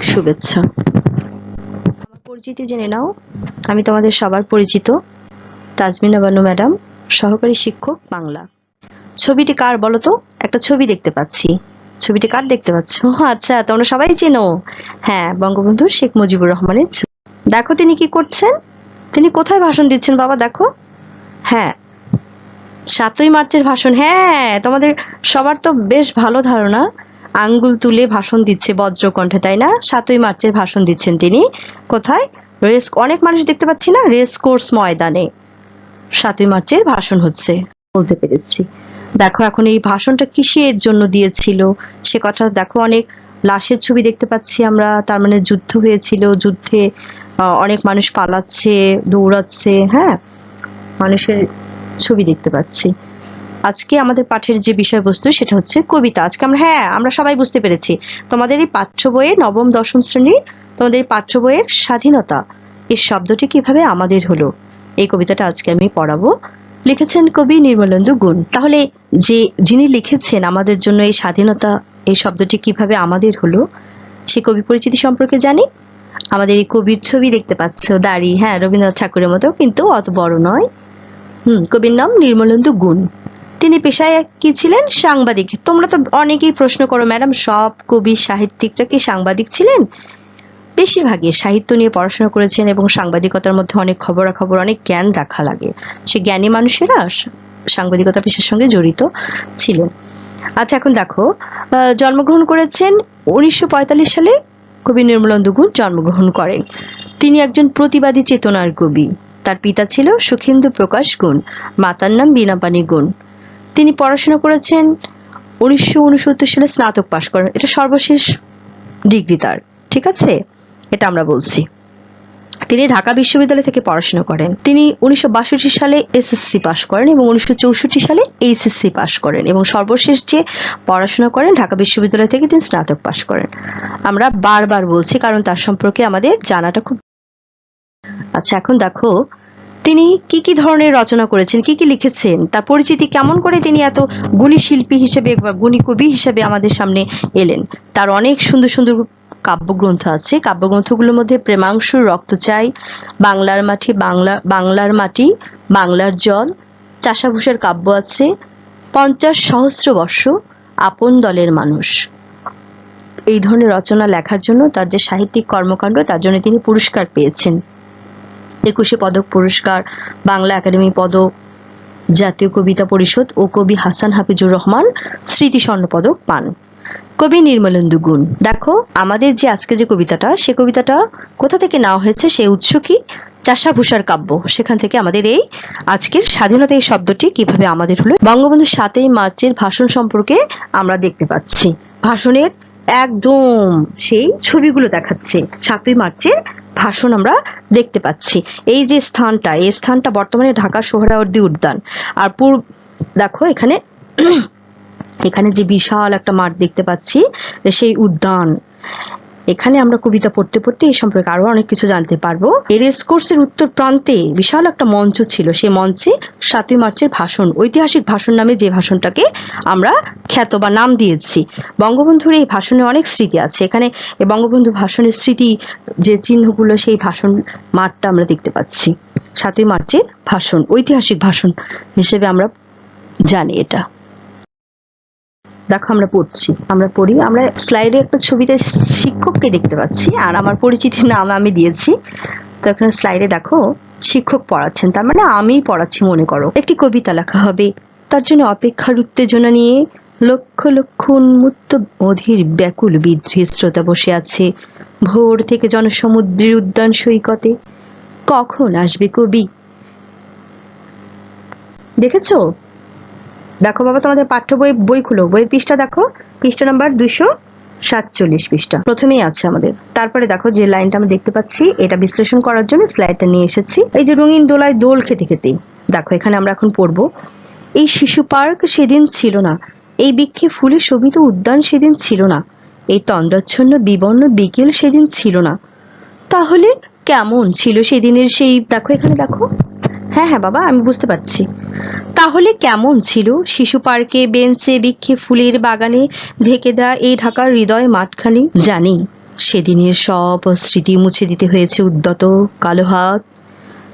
অনেক শুভেচ্ছা। আমার পরিচিতি জেনে নাও। আমি তোমাদের সবার পরিচিত তাজমিনা বানু ম্যাডাম সহকারী শিক্ষক বাংলা। ছবিটি কার বলো তো? একটা ছবি দেখতে পাচ্ছি। ছবিটি কার দেখতে পাচ্ছ? আচ্ছা তোমরা সবাই চেনো? হ্যাঁ বঙ্গবন্ধু শেখ মুজিবুর রহমানের ছবি। দেখো তিনি কি করছেন? তিনি কোথায় ভাষণ দিচ্ছেন বাবা দেখো। হ্যাঁ সাতই মার্চের ভাষণ। হ্যাঁ তোমাদের সবার তো বেশ ভালো ধারণা। আঙ্গুল তুলে ভাষণ দিচ্ছে বজ্রকণ্ঠে, তাই না? সাতই মার্চের ভাষণ দিচ্ছেন তিনি। কোথায়? রেস, অনেক মানুষ দেখতে পাচ্ছি না, রেস কোর্স ময়দানে। সাতই মার্চের ভাষণ হচ্ছে। বলতে পেরেছি। দেখো এখন এই ভাষণটা কিসের জন্য দিয়েছিল? সে কথা দেখো, অনেক লাশের ছবি দেখতে পাচ্ছি আমরা। তার মানে যুদ্ধ হয়েছিল, যুদ্ধে অনেক মানুষ পালাচ্ছে, দৌড়াচ্ছে হ্যাঁ? মানুষের ছবি দেখতে পাচ্ছি। আজকে আমাদের পাঠের যে বিষয়বস্তু সেটা হচ্ছে কবিতা। আজকে আমরা হ্যাঁ আমরা সবাই বুঝতে পেরেছি। তোমাদের এই পাঠ্য বইয়ে নবম, দশম শ্রেণির তোমাদের পাঠ্য বইয়ের স্বাধীনতা এই শব্দটি কীভাবে আমাদের হলো? এই কবিতাটা আজকে আমি পড়াবো। লিখেছেন কবি নির্মলেন্দু গুণ। তাহলে যে, যিনি লিখেছেন আমাদের জন্য এই স্বাধীনতা, এই শব্দটি কীভাবে আমাদের হলো, সে কবি পরিচিতি সম্পর্কে জানি। আমাদের এই কবির ছবি দেখতে পাচ্ছ, দাড়ি হ্যাঁ রবীন্দ্রনাথ ঠাকুরের মতো, কিন্তু অত বড় নয়। হুম, কবির নাম নির্মলেন্দু গুণ। তিনি পেশায় কি ছিলেন? সাংবাদিক। তোমরা তো অনেকেই প্রশ্ন করো, ম্যাডাম, সব কবি, সাহিত্যিকরা কি সাংবাদিক ছিলেন? বেশিরভাগই সাহিত্য নিয়ে পড়াশোনা করেছেন এবং সাংবাদিকতার মধ্যে অনেক খবরাখবর, অনেক জ্ঞান রাখা লাগে। সে জ্ঞানী মানুষেরা সাংবাদিকতা পেশার সঙ্গে জড়িত ছিলেন। আচ্ছা এখন দেখো জন্মগ্রহণ করেছেন উনিশশো পঁয়তাল্লিশ সালে কবি নির্মলেন্দু গুণ জন্মগ্রহণ করেন। তিনি একজন প্রতিবাদী চেতনার কবি। তার পিতা ছিল সুখেন্দু প্রকাশ গুণ মাতার নাম বীণাপানি গুণ তিনি পড়াশোনা করেছেন উনিশশো উনসত্তর সালে স্নাতক পাশ করেন। এটা সর্বশেষ ডিগ্রি তার, ঠিক আছে? এটা আমরা বলছি। তিনি ঢাকা বিশ্ববিদ্যালয় থেকে পড়াশোনা করেন। তিনি উনিশশো বাষট্টি সালে এসএসসি পাশ করেন এবং উনিশশো চৌষট্টি সালে এইচএসসি পাশ করেন এবং সর্বশেষ যে পড়াশোনা করেন, ঢাকা বিশ্ববিদ্যালয় থেকে তিনি স্নাতক পাশ করেন। আমরা বারবার বলছি, কারণ তার সম্পর্কে আমাদের জানাটা খুব আচ্ছা এখন দেখো তিনি কি কি ধরনের রচনা করেছেন, কি কি লিখেছেন, তার পরিচিতি কেমন করে তিনি এত গুণী শিল্পী হিসেবে বা গুণী কবি হিসেবে আমাদের সামনে এলেন? তার অনেক সুন্দর সুন্দর কাব্যগ্রন্থ আছে। কাব্যগ্রন্থগুলোর মধ্যে প্রেমাংশুর রক্ত চাই, বাংলার মাটি বাংলা, বাংলার মাটি, বাংলার জল, চাষাভূষার কাব্য আছে, পঞ্চাশ সহস্র বর্ষ, আপন দলের মানুষ। এই ধরনের রচনা লেখার জন্য তার যে সাহিত্যিক কর্মকাণ্ড, তার জন্য তিনি পুরস্কার পেয়েছেন। একুশে পদক পুরস্কার, বাংলা একাডেমি পদক, জাতীয় কবিতা পরিষদ ও কবি হাসান হাফিজুর রহমান স্মৃতি স্বর্ণ পদক পান। কবি নির্মলেন্দু গুণ। দেখো, আমাদের যে আজকে যে কবিতাটা, সে কবিতাটা কোথা থেকে নেওয়া হয়েছে সেই উৎস কি? চাষাভূষার কাব্য। সেখান থেকে আমাদের এই আজকের স্বাধীনতা এই শব্দটি কীভাবে আমাদের হলো? বঙ্গবন্ধু সাতই মার্চের ভাষণ সম্পর্কে আমরা দেখতে পাচ্ছি। ভাষণের একদম সেই ছবিগুলো দেখাচ্ছে। সাতই মার্চের ভাষণ আমরা দেখতে পাচ্ছি। এই যে স্থানটা, এই স্থানটা বর্তমানে ঢাকা সোহরাওয়ার্দী উদ্যান। আর পূর্ব, দেখো এখানে এখানে যে বিশাল একটা মাঠ দেখতে পাচ্ছি, সেই উদ্যান। এখানে আমরা কবিতা পড়তে পড়তে এই সম্পর্কে আরও অনেক কিছু জানতে পারব। এই রেস কোর্সের উত্তর প্রান্তে বিশাল একটা মঞ্চ ছিল। সে মঞ্চে সাতই মার্চের ভাষণ, ঐতিহাসিক ভাষণ নামে যে ভাষণটাকে আমরা খ্যাত বা নাম দিয়েছি। বঙ্গবন্ধুর এই ভাষণে অনেক স্মৃতি আছে। এখানে বঙ্গবন্ধু ভাষণের স্মৃতি, যে চিহ্নগুলো, সেই ভাষণ মাঠটা আমরা দেখতে পাচ্ছি। সাতই মার্চের ভাষণ, ঐতিহাসিক ভাষণ হিসেবে আমরা জানি এটা। দেখো আমরা পড়ছি। আমরা পড়ি। আমরা স্লাইডে একটা ছবিতে শিক্ষককে দেখতে পাচ্ছি। আর আমার পরিচিতির নাম আমি দিয়েছি। তো এখানে স্লাইডে দেখো, শিক্ষক পড়াচ্ছেন। তার মানে আমি পড়াচ্ছি, মনে করো। একটি কবিতা লেখা হবে। তার জন্য অপেক্ষার উত্তেজনা নিয়ে লক্ষ লক্ষ উন্মুক্ত অধীর ব্যাকুল বিদ্রোহী শ্রোতা বসে আছে। ভোর থেকে জনসমুদ্রের উদ্যান সৈকতে। কখন আসবে কবি? দেখেছ? দেখো বাবা, তোমাদের পাঠ্য বই বই খুলো। বইয়ের পৃষ্ঠা দেখো। পৃষ্ঠা নাম্বার দুইশো সাতচল্লিশ পৃষ্ঠা। প্রথমেই আছে আমাদের। তারপরে দেখো যে লাইনটা আমরা দেখতে পাচ্ছি, এটা বিশ্লেষণ করার জন্য স্লাইডটা নিয়ে এসেছি। এই যে রঙিন দোলায় দোল খেতে খেতে। দেখো, এখানে আমরা এখন পড়ব। এই শিশু পার্ক সেদিন ছিল না। এই বৃক্ষে ফুলে শোভিত উদ্যান সেদিন ছিল না। এই তন্দ্রাচ্ছন্ন বিবর্ণ বিকেল সেদিন ছিল না। তাহলে কেমন ছিল সেদিনের সেই, দেখো এখানে দেখো। হ্যাঁ হ্যাঁ বাবা, আমি বুঝতে পারছি। তাহলে কেমন ছিল? শিশু পার্কে বেঞ্চে বৃক্ষে ফুলের বাগানে ঢেকে দেওয়া এই ঢাকার হৃদয় মাঠখানি? জানি, সেদিনের সব স্মৃতি মুছে দিতে হয়েছে উদ্যত, কালো হাত।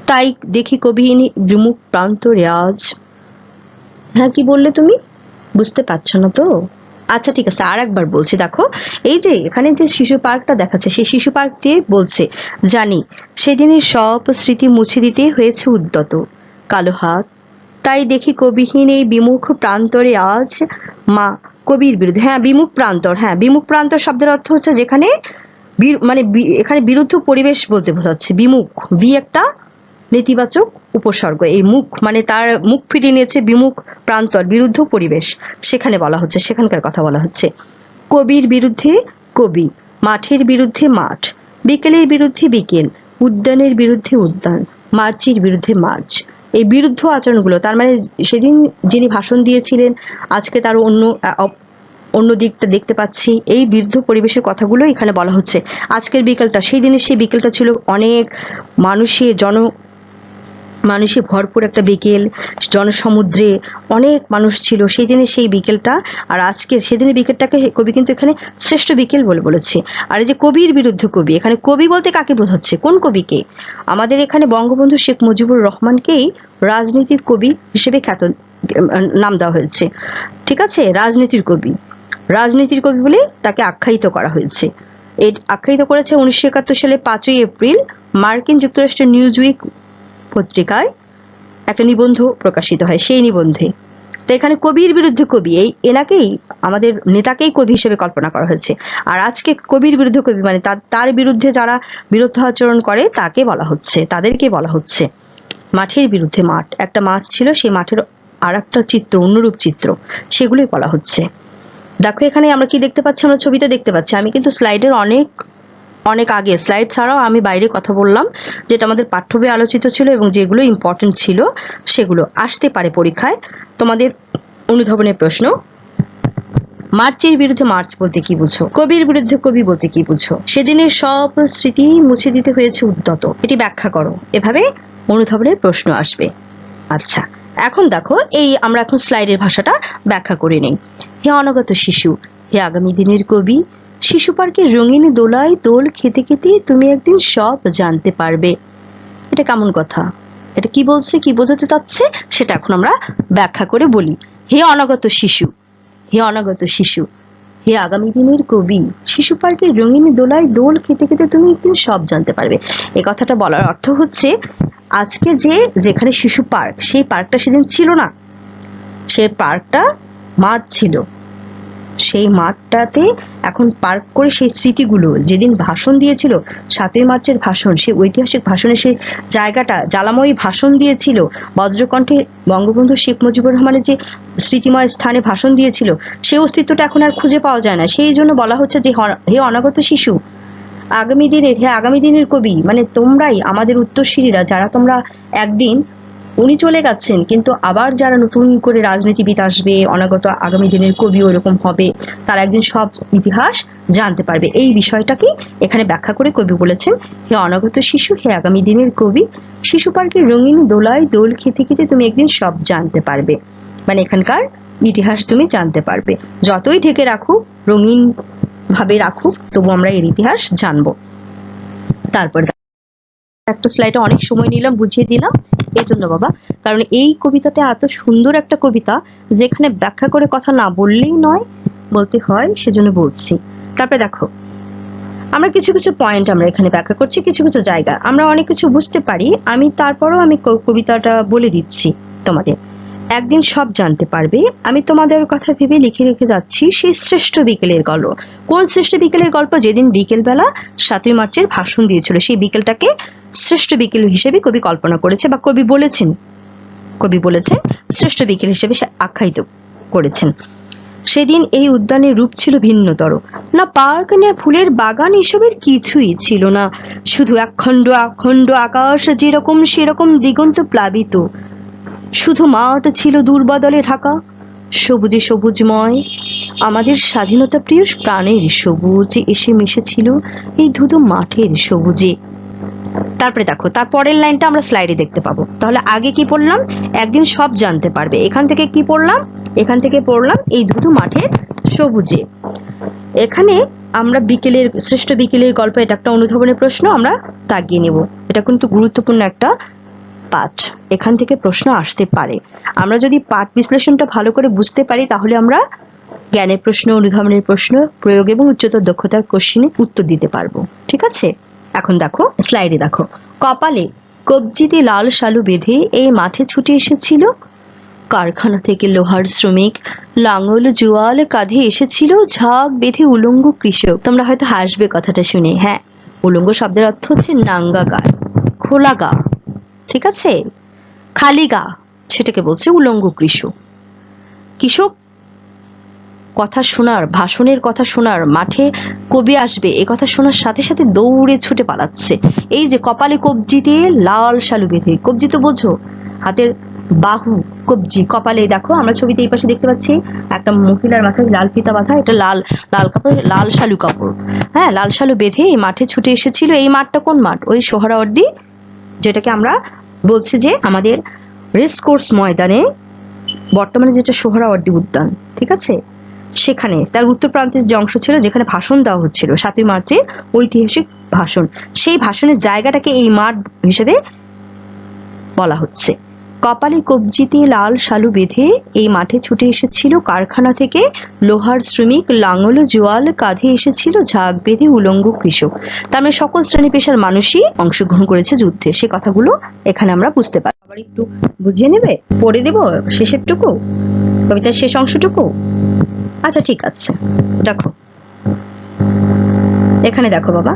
তাই দেখি কবিহীন বিমুখ প্রান্ত রেয়াজ হ্যাঁ কি বললে তুমি? বুঝতে পারছ না তো? আচ্ছা ঠিক আছে আর একবার বলছি, দেখো, এই যে এখানে যে শিশু পার্কটা দেখাচ্ছে, সেই শিশু পার্ক দিয়ে বলছে, জানি, সেদিনের সব স্মৃতি মুছে দিতে হয়েছে উদ্যত, কালো হাত। তাই দেখি কবিহীন এই বিমুখ প্রান্তরে আজ মা কবির বিরুদ্ধে হ্যাঁ বিমুখ প্রান্তর হ্যাঁ বিমুখ প্রান্তর শব্দের অর্থ হচ্ছে যেখানে মানে এখানে বিরুদ্ধ পরিবেশ বলতে বোঝাচ্ছে, বিমুখ, বি একটা নেতিবাচক উপসর্গ। এই মুখ মানে তার মুখ ফিরিয়ে নিয়েছে বিমুখ প্রান্তর, বিরুদ্ধ পরিবেশ। সেখানে বলা হচ্ছে, সেখানকার কথা বলা হচ্ছে। কবির বিরুদ্ধে কবি, মাঠের বিরুদ্ধে মাঠ, বিকেলের বিরুদ্ধে বিকেল, উদ্যানের বিরুদ্ধে উদ্যান, মার্চির বিরুদ্ধে মার্চ। এই বিরুদ্ধ আচরণগুলো, তার মানে সেদিন যিনি ভাষণ দিয়েছিলেন, আজকে তার অন্য অন্য দিকটা দেখতে পাচ্ছি। এই বিরুদ্ধ পরিবেশের কথাগুলো এখানে বলা হচ্ছে। আজকের বিকেলটা, সেই দিনের সেই বিকেলটা ছিল অনেক মানুষের, জন মানুষে ভরপুর একটা বিকেল, জনসমুদ্রে অনেক মানুষ ছিল। সেই দিনে সেই বিকেলটা আর আজকে সেদিনের বিকেলটাকে কবি কিন্তু এখানে শ্রেষ্ঠ বিকেল বলে বলেছে। আর এই যে কবির বিরুদ্ধে কবি, এখানে কবি বলতে কাকে বোঝাচ্ছে? কোন কবিকে? আমাদের এখানে বঙ্গবন্ধু শেখ মুজিবুর রহমানকেই রাজনীতির কবি হিসেবে খ্যাত, নাম দেওয়া হয়েছে। ঠিক আছে? রাজনীতির কবি। রাজনীতির কবি বলে তাকে আখ্যায়িত করা হয়েছে। এই আখ্যায়িত করেছে উনিশশো একাত্তর সালে পাঁচই এপ্রিল মার্কিন যুক্তরাষ্ট্রের নিউজ উইক পত্রিকায় একটা নিবন্ধ প্রকাশিত হয়, সেই নিবন্ধে। তো এখানে কবির বিরুদ্ধে কবি, এই এনাকেই, আমাদের নেতাকেই কবি হিসেবে কল্পনা করা হয়েছে। আর আজকে কবির বিরুদ্ধে কবি মানে তার তার বিরুদ্ধে যারা বিরুদ্ধ আচরণ করে, তাকে বলা হচ্ছে, তাদেরকে বলা হচ্ছে। মাঠের বিরুদ্ধে মাঠ, একটা মাঠ ছিল, সেই মাঠের আর একটা চিত্র অন্যরূপ চিত্র, সেগুলোই বলা হচ্ছে। দেখো এখানে আমরা কি দেখতে পাচ্ছি? আমরা ছবিতে দেখতে পাচ্ছি, আমি কিন্তু স্লাইডের অনেক অনেক আগে স্লাইড ছাড়াও আমি বাইরে কথা বললাম, যেটা আমাদের পাঠ্য বইয়ে আলোচিত ছিল এবং যেগুলো ইম্পর্টেন্ট ছিল, সেগুলো আসতে পারে পরীক্ষায়। তোমাদের অনুধাবনের প্রশ্ন, মার্চের বিরুদ্ধে মার্চ বলতে কি বুঝো? কবির বিরুদ্ধে কবি বলতে কি বুঝো? সেদিনের সব স্মৃতি মুছে দিতে হয়েছে উদ্যত। এটি ব্যাখ্যা করো। এভাবে অনুধাবনের প্রশ্ন আসবে। আচ্ছা এখন দেখো, এই আমরা এখন স্লাইডের ভাষাটা ব্যাখ্যা করে নেই। হে অনাগত শিশু, হে আগামী দিনের কবি শিশু পার্কের রঙিন দোলায় দোল খেতে খেতে তুমি একদিন সব জানতে পারবে। এটা কেমন কথা? এটা কি বলছে, কি বোঝাতে চাচ্ছে, সেটা এখন আমরা ব্যাখ্যা করে বলি। হে অনাগত শিশু, হে অনাগত শিশু, হে আগামী দিনের কবি, শিশু পার্কের রঙিন দোলায় দোল খেতে খেতে তুমি একদিন সব জানতে পারবে। এ কথাটা বলার অর্থ হচ্ছে, আজকে যে যেখানে শিশু পার্ক, সেই পার্কটা সেদিন ছিল না। সেই পার্কটা মাঠ ছিল। সেই মাঠটাতে এখন পার্ক করে সেই স্মৃতিগুলো, যেদিন ভাষণ দিয়েছিল, সাতই মার্চের ভাষণ, সেই ঐতিহাসিক ভাষণে সেই জায়গাটা, জ্বালাময়ী ভাষণ দিয়েছিল, বজ্রকণ্ঠে বঙ্গবন্ধু শেখ মুজিবুর রহমানের যে স্মৃতিময় স্থানে ভাষণ দিয়েছিল, সেই অস্তিত্বটা এখন আর খুঁজে পাওয়া যায় না। সেই জন্য বলা হচ্ছে যে হ- অনাগত শিশু, আগামী দিনের হ্যাঁ আগামী দিনের কবি মানে তোমরাই আমাদের উত্তরসূরিরা যারা তোমরা একদিন উনি চলে গেছেন, কিন্তু আবার যারা নতুন করে রাজনীতিবিদ আসবে, অনাগত আগামী দিনের কবি ওরকম হবে, তারা একদিন সব ইতিহাস জানতে পারবে। এই বিষয়টাকে এখানে ব্যাখ্যা করে কবি বলেছেন, হে অনাগত শিশু, হে আগামী দিনের কবি, শিশু পার্কের রঙিন দোলায় দোল খেতে খেতে তুমি একদিন সব জানতে পারবে। মানে এখানকার ইতিহাস তুমি জানতে পারবে। যতই ঢেকে রাখুক, রঙিন ভাবে রাখুক, তবু আমরা এর ইতিহাস জানব। তারপর একটা স্লাইডে অনেক সময় নিলাম, বুঝিয়ে দিলাম। এই জন্য বাবা, কারণ এই কবিতাটা এত সুন্দর একটা কবিতা যেখানে ব্যাখ্যা করে কথা না বললেই নয়, বলতে হয় সেজন্য বলছি। তারপরে দেখো, আমরা কিছু কিছু পয়েন্ট আমরা এখানে ব্যাখ্যা করছি, কিছু কিছু জায়গা। আমরা অনেক কিছু বুঝতে পারি, আমি তারপরও আমি কবিতাটা বলে দিচ্ছি তোমাদের। একদিন সব জানতে পারবে। আমি তোমাদের কথা ভেবে লিখে রেখে যাচ্ছি সেই শ্রেষ্ঠ বিকেলের গল্প। কোন শ্রেষ্ঠ বিকেলের গল্প? যেদিন বিকেলবেলা সাতই মার্চের ভাষণ দিয়েছিল। সেই বিকেলটাকে শ্রেষ্ঠ বিকেল হিসেবে কবি কল্পনা করেছে বা কবি বলেছেন। কবি বলেছেন, শ্রেষ্ঠ বিকেল হিসেবে সে আখ্যায়িত করেছেন। সেদিন এই উদ্যানের রূপ ছিল ভিন্নতর। না পার্ক, না ফুলের বাগান এসবের কিছুই ছিল না। শুধু একখণ্ড অখণ্ড আকাশ যেরকম সেরকম দিগন্ত প্লাবিত। শুধু মাঠ ছিল দুর্বাদলে ঢাকা, সবুজে সবুজময়। আমাদের স্বাধীনতা প্রিয় প্রাণের সবুজ এসে মিশেছিল এই ধুধু মাঠের সবুজে। তারপরে দেখো, তার পরের লাইনটা আমরা স্লাইডে দেখতে পাবো। তাহলে আগে কি পড়লাম? একদিন সব জানতে পারবে। এখান থেকে কি পড়লাম? এখান থেকে পড়লাম এই ধুধু মাঠের সবুজে। এখানে আমরা বিকেলের, শ্রেষ্ঠ বিকেলের গল্প, এটা একটা অনুধাবনের প্রশ্ন, আমরা তাগিয়ে নেব। এটা কিন্তু গুরুত্বপূর্ণ একটা পাঠ এখান থেকে প্রশ্ন আসতে পারে। আমরা যদি পাঠ বিশ্লেষণটা ভালো করে বুঝতে পারি, তাহলে আমরা জ্ঞানের প্রশ্ন, অনুধাবনের প্রশ্ন, প্রয়োগ এবং উচ্চতর দক্ষতার কোশ্চিনে উত্তর দিতে পারব। ঠিক আছে? এখন দেখো স্লাইডে দেখো। কপালে কবজিতে লাল শালু বেঁধে এই মাঠে ছুটে এসেছিল? কারখানা থেকে লোহার শ্রমিক, লাঙল, জোয়াল কাঁধে এসেছিল, ঝাঁক বেঁধে উলঙ্গ কৃষক। তোমরা হয়তো হাসবে কথাটা শুনে। হ্যাঁ উলঙ্গ শব্দের অর্থ হচ্ছে নাঙ্গা গা খোলা গা ঠিক আছে? খালি গা সেটাকে বলছে উলঙ্গ কৃষক। কৃষক, কথা শোনার, ভাষণের কথা শোনার, মাঠে কবি আসবে, এ কথা শোনার সাথে সাথে দৌড়ে ছুটে পালাচ্ছে। এই যে কপালে কবজি দিয়ে লাল শালু বেঁধে, কবজি তো বোঝো, হাতের বাহু, কবজি, কপালে দেখো, আমরা ছবিতে এই পাশে দেখতে পাচ্ছি একটা মহিলার মাথায় লাল ফিতা বাঁধা, এটা লাল লাল কাপড় লাল শালু কাপড়। হ্যাঁ লাল শালু বেঁধে এই মাঠে ছুটে এসেছিল, এই মাঠটা কোন মাঠ? ওই সোহরাওয়ার্দী যেটাকে আমরা বলছি যে আমাদের রেস কোর্স ময়দানে বর্তমানে যেটা সোহরাওয়ার্দী উদ্যান, ঠিক আছে? সেখানে, তার উত্তর প্রান্তের যে অংশ ছিল, যেখানে ভাষণ দেওয়া হচ্ছিল, সাতই মার্চে ঐতিহাসিক ভাষণ। সেই ভাষণের জায়গাটাকে এই মাঠ হিসেবে বলা হচ্ছে। কপালে কবজিতে লাল শালু বেঁধে এই মাঠে ছুটে এসেছিল কারখানা থেকে। লোহার শ্রমিক লাঙল জোয়াল কাঁধে এসেছিল ঝাঁক বেঁধে উলঙ্গ কৃষক। তার মানে সকল শ্রেণি পেশার মানুষই অংশগ্রহণ করেছে যুদ্ধে। সে কথাগুলো এখানে আমরা বুঝতে পারি আবার একটু বুঝিয়ে নেবে? পড়ে দেব শেষেরটুকু? কবিতার শেষ অংশটুকু? আচ্ছা ঠিক আছে। দেখো। এখানে দেখো বাবা।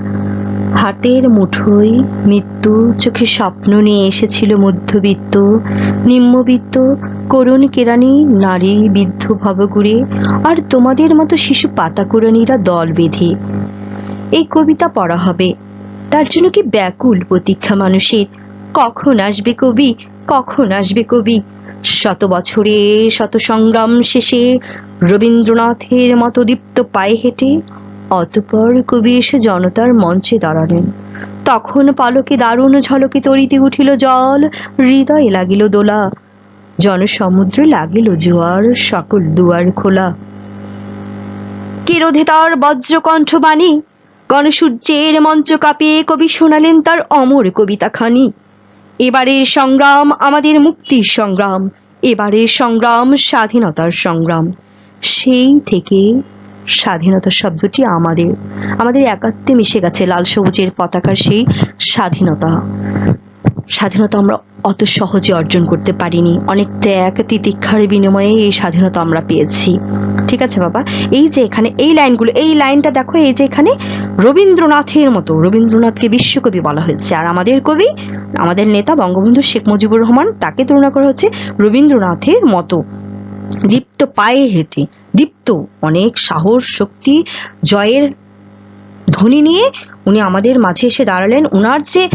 হাতের মুঠোয় মৃত্যু চোখে স্বপ্ন নিয়ে এসেছিল মধ্যবিত্ত, নিম্নবিত্ত, করুণ কেরানি নারী বৃদ্ধ ভবগুড়ে আর তোমাদের মতো শিশু পাতাকুরানিরা দল বেঁধে। এই কবিতা পড়া হবে। তার জন্য কি ব্যাকুল প্রতীক্ষা মানুষের? কখন আসবে কবি? কখন আসবে কবি? শত বছরে, শত সংগ্রাম শেষে রবীন্দ্রনাথের মতো দীপ্ত পায়ে হেঁটে অতঃপর কবি এসে জনতার মঞ্চে দাঁড়ালেন। তখন পালকে দারুণ ঝলকে তরিতে উঠিল জল, হৃদয়ে লাগিল দোলা। জনসমুদ্রে লাগিল জোয়ার, সকল দুয়ার খোলা। কে রোধে তার বজ্রকণ্ঠ বাণী, গণসূর্যের মঞ্চ কাঁপিয়ে কবি শোনালেন তার অমর কবিতা খানি। এবারের সংগ্রাম আমাদের মুক্তির সংগ্রাম, এবারের সংগ্রাম স্বাধীনতার সংগ্রাম। সেই থেকে স্বাধীনতা শব্দটি আমাদের আমাদের একাত্মে মিশে গেছে লাল সবুজের পতাকার সেই স্বাধীনতা। স্বাধীনতা আমরা অত সহজে অর্জন করতে পারিনি। অনেক ত্যাগ তিতিক্ষার বিনিময়ে এই স্বাধীনতা আমরা পেয়েছি। ঠিক আছে বাবা? এই যে এখানে এই লাইনগুলো, এই লাইনটা দেখো, এই যে এখানে রবীন্দ্রনাথের মতো, রবীন্দ্রনাথকে বিশ্বকবি বলা হয়েছে। আর আমাদের কবি, আমাদের নেতা বঙ্গবন্ধু শেখ মুজিবুর রহমান, তাকে তুলনা করা হচ্ছে রবীন্দ্রনাথের মতো। দীপ্ত পায়ে হেঁটে। দীপ্ত, অনেক সাহস, শক্তি, জয়ের ধ্বনি নিয়ে উনি আমাদের মাঝে এসে দাঁড়ালেন। ওনার যে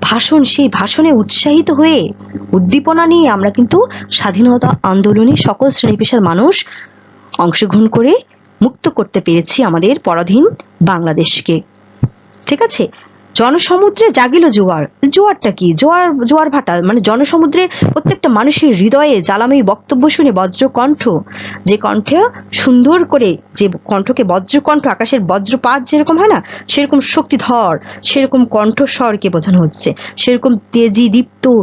ভাষণ, সেই ভাষণে উৎসাহিত হয়ে উদ্দীপনা নিয়ে আমরা কিন্তু স্বাধীনতা আন্দোলনে সকল শ্রেণি পেশার মানুষ অংশগ্রহণ করে মুক্ত করতে পেরেছি আমাদের পরাধীন বাংলাদেশকে। ঠিক আছে? জনসমুদ্রে জাগিল জোয়ার। জোয়ারটা কি? জোয়ার জোয়ার ভাটা মানে জনসমুদ্রে প্রত্যেকটা মানুষের হৃদয়ে জ্বালাময়ী বক্তব্য শুনে বজ্রকণ্ঠ, যে কণ্ঠে সুন্দর করে, যে কণ্ঠকে বজ্রকণ্ঠ, আকাশের বজ্রপাত যেরকম হয় না, সেরকম শক্তিধর, সেরকম কণ্ঠস্বরকে বোঝানো হচ্ছে। সেরকম তেজি, দীপ্ত,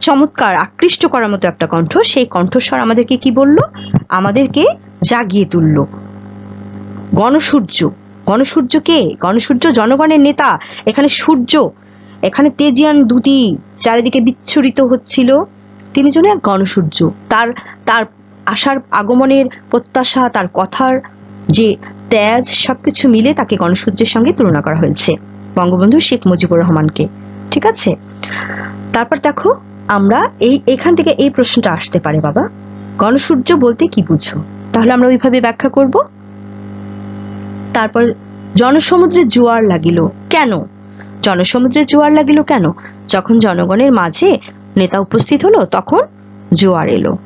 চমৎকার, আকৃষ্ট করার মতো একটা কণ্ঠ। সেই কণ্ঠস্বর আমাদেরকে কি বলল? আমাদেরকে জাগিয়ে তুলল। গণসূর্য। গণসূর্য কে গণসূর্য জনগণের নেতা, এখানে সূর্য, এখানে তেজিয়ান দুটি চারিদিকে বিচ্ছুরিত হচ্ছিল। তিনি যেন এক গণসূর্য। তার তার আসার আগমনের প্রত্যাশা, তার কথার যে তেজ, সবকিছু মিলে তাকে গণসূর্যের সঙ্গে তুলনা করা হয়েছে। বঙ্গবন্ধু শেখ মুজিবুর রহমানকে। ঠিক আছে? তারপর দেখো, আমরা এই, এখান থেকে এই প্রশ্নটা আসতে পারে, বাবা। গণসূর্য বলতে কি বুঝো? তাহলে আমরা ওইভাবে ব্যাখ্যা করব। তারপর জনসমুদ্রে জোয়ার লাগিল। কেন? জনসমুদ্রে জোয়ার লাগিল কেন? যখন জনগণের মাঝে নেতা উপস্থিত হলো, তখন জোয়ার এলো।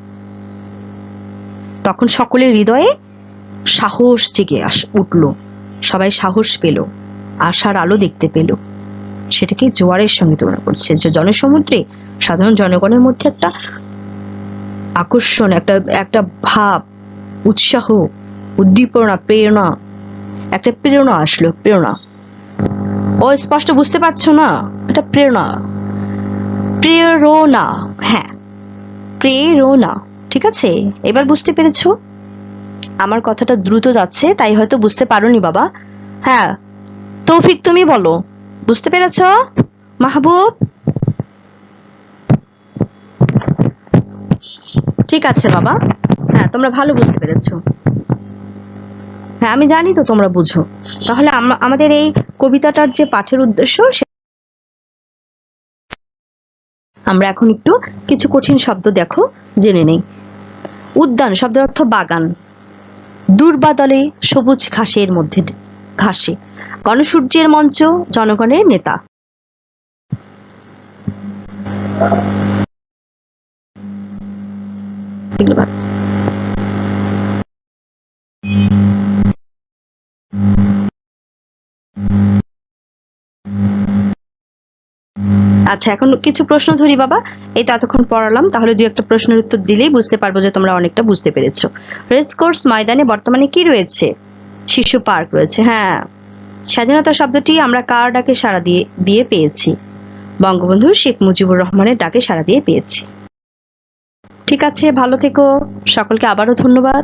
তখন সকলের হৃদয়ে সাহস জেগে আস উঠল। সবাই সাহস পেল, আশার আলো দেখতে পেল। সেটাকে জোয়ারের সঙ্গে তুলনা করছে। যে জনসমুদ্রে সাধারণ জনগণের মধ্যে একটা আকর্ষণ, একটা একটা ভাব, উৎসাহ, উদ্দীপনা, প্রেরণা একটা প্রেরণা আসলো, প্রেরণা। ও স্পষ্ট বুঝতে পারছ না? এটা প্রেরণা। প্রেরণা হ্যাঁ। প্রেরণা, ঠিক আছে? এবার বুঝতে পেরেছ? আমার কথাটা দ্রুত যাচ্ছে, তাই হয়তো বুঝতে পারোনি বাবা। হ্যাঁ তৌফিক তুমি বলো। বুঝতে পেরেছ? মাহবুব? ঠিক আছে বাবা। হ্যাঁ তোমরা ভালো বুঝতে পেরেছ। হ্যাঁ আমি জানি তো তোমরা বুঝো। তাহলে আম- আমাদের এই কবিতাটার যে পাঠের উদ্দেশ্য আমরা এখন একটু কিছু কঠিন শব্দ দেখো, জেনে নেই। উদ্যান, শব্দের অর্থ বাগান। দুর্বাদলে সবুজ ঘাসের মধ্যে ঘাসে। গণসূর্যের মঞ্চ, জনগণের নেতা। এগুলো আচ্ছা এখন কিছু প্রশ্ন ধরি বাবা। এই তো এতক্ষণ পড়ালাম, তাহলে দুই একটা প্রশ্নের উত্তর দিলেই বুঝতে পারব যে তোমরা অনেকটা বুঝতে পেরেছ। রেস কোর্স ময়দানে বর্তমানে কি রয়েছে? শিশু পার্ক রয়েছে হ্যাঁ। স্বাধীনতা শব্দটি আমরা কার ডাকে সাড়া দিয়ে দিয়ে পেয়েছি? বঙ্গবন্ধু শেখ মুজিবুর রহমানের ডাকে সাড়া দিয়ে পেয়েছি। ঠিক আছে, ভালো থেকো। সকলকে আবারও ধন্যবাদ।